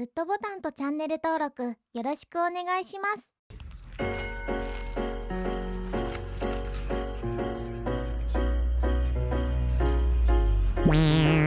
グッドボタンとチャンネル登録よろしくお願いします。Wow.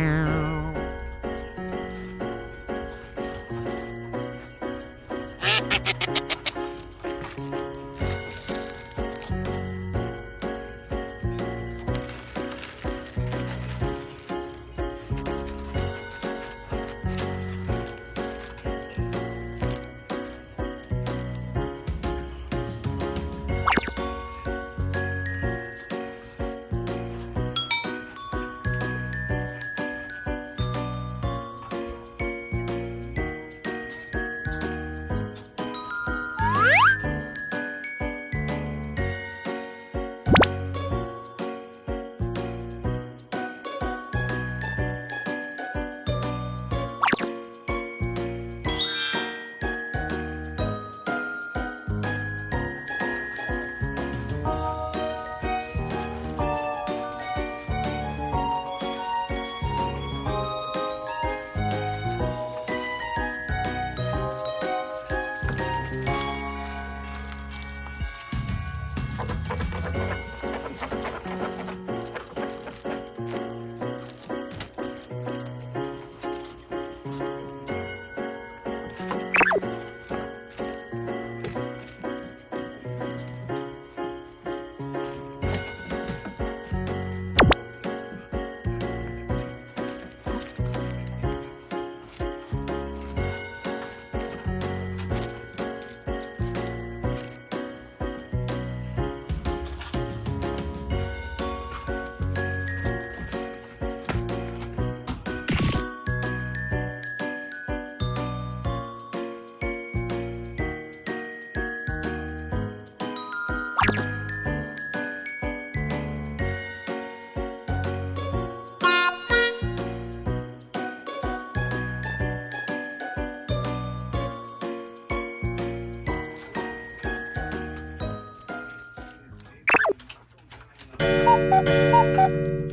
ハハハハ!